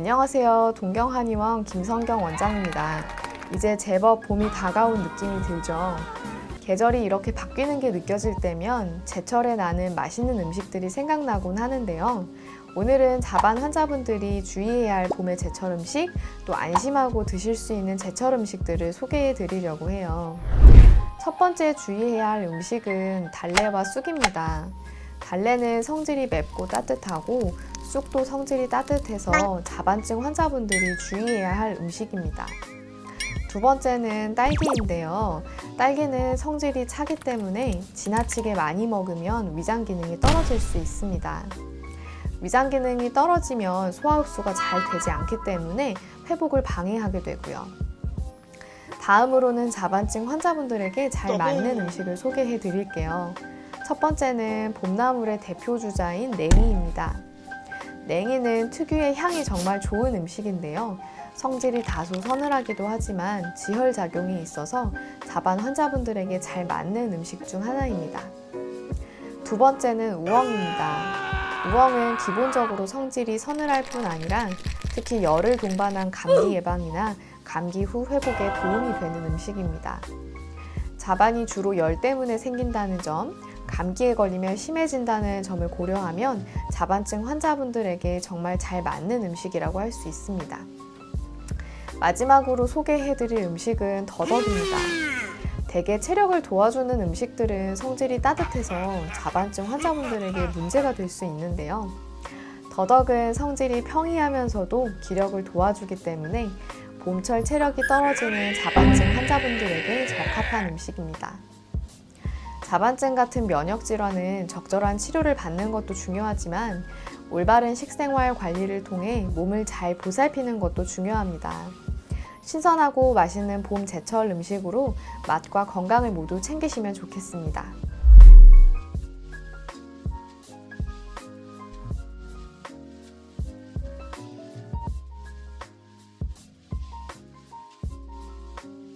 안녕하세요. 동경한의원 김성경 원장입니다. 이제 제법 봄이 다가온 느낌이 들죠. 계절이 이렇게 바뀌는 게 느껴질 때면 제철에 나는 맛있는 음식들이 생각나곤 하는데요. 오늘은 자반 환자분들이 주의해야 할 봄의 제철 음식, 또 안심하고 드실 수 있는 제철 음식들을 소개해 드리려고 해요. 첫 번째 주의해야 할 음식은 달래와 쑥입니다. 달래는 성질이 맵고 따뜻하고 쑥도 성질이 따뜻해서 자반증 환자분들이 주의해야 할 음식입니다. 두 번째는 딸기인데요. 딸기는 성질이 차기 때문에 지나치게 많이 먹으면 위장 기능이 떨어질 수 있습니다. 위장 기능이 떨어지면 소화 흡수가 잘 되지 않기 때문에 회복을 방해하게 되고요. 다음으로는 자반증 환자분들에게 잘 맞는 음식을 소개해 드릴게요. 첫 번째는 봄나물의 대표 주자인 냉이입니다. 냉이는 특유의 향이 정말 좋은 음식인데요. 성질이 다소 서늘하기도 하지만 지혈작용이 있어서 자반 환자분들에게 잘 맞는 음식 중 하나입니다. 두 번째는 우엉입니다. 우엉은 기본적으로 성질이 서늘할 뿐 아니라 특히 열을 동반한 감기 예방이나 감기 후 회복에 도움이 되는 음식입니다. 자반이 주로 열 때문에 생긴다는 점, 감기에 걸리면 심해진다는 점을 고려하면 자반증 환자분들에게 정말 잘 맞는 음식이라고 할 수 있습니다. 마지막으로 소개해드릴 음식은 더덕입니다. 대개 체력을 도와주는 음식들은 성질이 따뜻해서 자반증 환자분들에게 문제가 될 수 있는데요. 더덕은 성질이 평이하면서도 기력을 도와주기 때문에 봄철 체력이 떨어지는 자반증 환자분들에게 적합한 음식입니다. 자반증 같은 면역 질환은 적절한 치료를 받는 것도 중요하지만 올바른 식생활 관리를 통해 몸을 잘 보살피는 것도 중요합니다. 신선하고 맛있는 봄 제철 음식으로 맛과 건강을 모두 챙기시면 좋겠습니다.